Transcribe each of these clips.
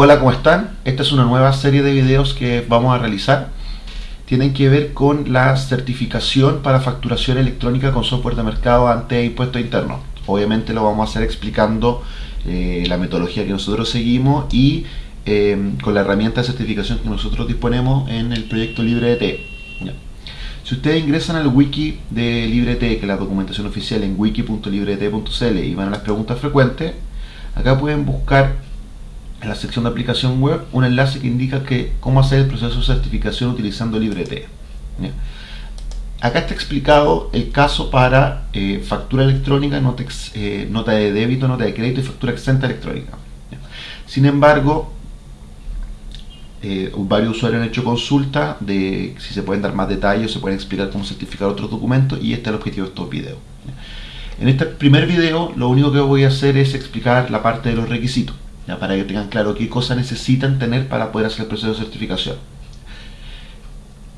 Hola, ¿cómo están? Esta es una nueva serie de videos que vamos a realizar. Tienen que ver con la certificación para facturación electrónica con software de mercado ante impuestos internos. Obviamente lo vamos a hacer explicando eh, la metodología que nosotros seguimos y eh, con la herramienta de certificación que nosotros disponemos en el proyecto LibreT. Si ustedes ingresan al wiki de LibreT, que es la documentación oficial en wiki.libret.cl y van a las preguntas frecuentes, acá pueden buscar en la sección de aplicación web un enlace que indica que cómo hacer el proceso de certificación utilizando LibreT. Acá está explicado el caso para eh, factura electrónica, nota, eh, nota, de débito, nota de crédito y factura exenta electrónica. Sin embargo, eh, varios usuarios han hecho consulta de si se pueden dar más detalles, se pueden explicar cómo certificar otros documentos y este es el objetivo de estos videos. En este primer video lo único que voy a hacer es explicar la parte de los requisitos para que tengan claro qué cosas necesitan tener para poder hacer el proceso de certificación.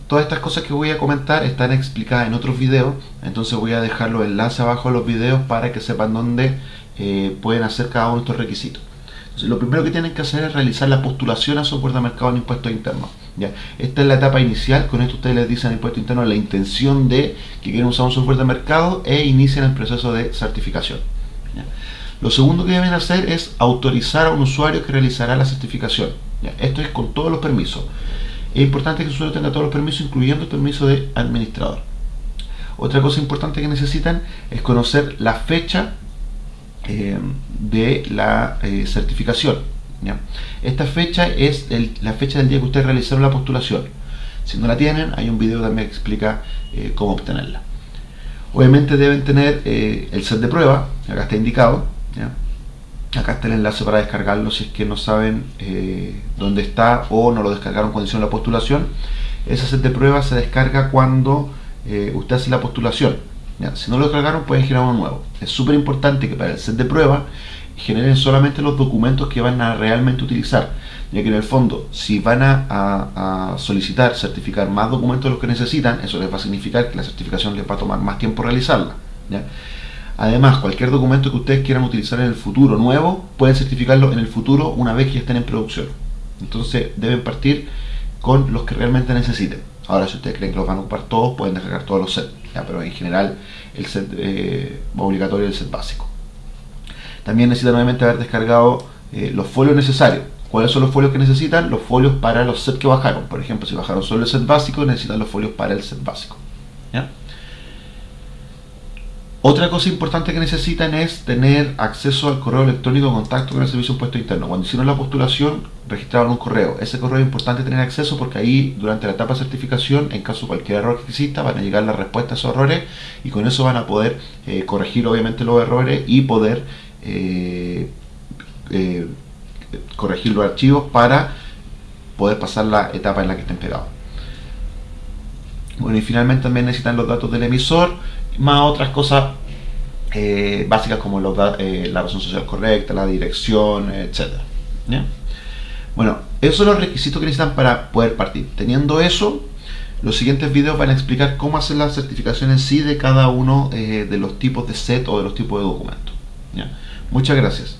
Todas estas cosas que voy a comentar están explicadas en otros videos, entonces voy a dejar los enlaces abajo de los videos para que sepan dónde eh, pueden hacer cada uno de estos requisitos. lo primero que tienen que hacer es realizar la postulación a software de mercado en impuestos internos. ¿ya? Esta es la etapa inicial, con esto ustedes les dicen al impuesto interno la intención de que quieren usar un software de mercado e inician el proceso de certificación. Lo segundo que deben hacer es autorizar a un usuario que realizará la certificación. Esto es con todos los permisos. Es importante que el usuario tenga todos los permisos, incluyendo el permiso de administrador. Otra cosa importante que necesitan es conocer la fecha eh, de la eh, certificación. Esta fecha es la fecha del día que ustedes realizaron la postulación. Si no la tienen, hay un video también que explica eh, cómo obtenerla. Obviamente deben tener el set de prueba, acá está indicado, Acá está el enlace para descargarlo si es que no saben eh, dónde está o no lo descargaron cuando hicieron la postulación. Ese set de prueba se descarga cuando eh, usted hace la postulación. Si no lo descargaron pueden generar uno nuevo. Es súper importante que para el set de prueba generen solamente los documentos que van a realmente utilizar. Ya que en el fondo, si van a, solicitar certificar más documentos de los que necesitan, eso les va a significar que la certificación les va a tomar más tiempo realizarla. Además, cualquier documento que ustedes quieran utilizar en el futuro nuevo, pueden certificarlo en el futuro una vez que ya estén en producción. Entonces deben partir con los que realmente necesiten. Ahora, si ustedes creen que los van a ocupar todos, pueden descargar todos los sets. Pero en general, el set eh, obligatorio es el set básico. También necesitan nuevamente haber descargado eh, los folios necesarios. ¿Cuáles son los folios que necesitan? Los folios para los sets que bajaron. Por ejemplo, si bajaron solo el set básico, necesitan los folios para el set básico. ¿Ya? Otra cosa importante que necesitan es tener acceso al correo electrónico de contacto con el Servicio Impuesto Interno. Cuando hicieron la postulación, registraron un correo. Ese correo es importante tener acceso porque ahí, durante la etapa de certificación, en caso de cualquier error que exista, van a llegar las respuestas a esos errores y con eso van a poder eh, corregir, obviamente, los errores y poder eh, eh, corregir los archivos para poder pasar la etapa en la que estén pegados. Bueno, y finalmente también necesitan los datos del emisor más otras cosas eh, básicas como eh, la razón social correcta, la dirección, etc. Bueno, esos son los requisitos que necesitan para poder partir. Teniendo eso, los siguientes videos van a explicar cómo hacer la certificación en sí de cada uno eh, de los tipos de set o de los tipos de documentos. Muchas gracias.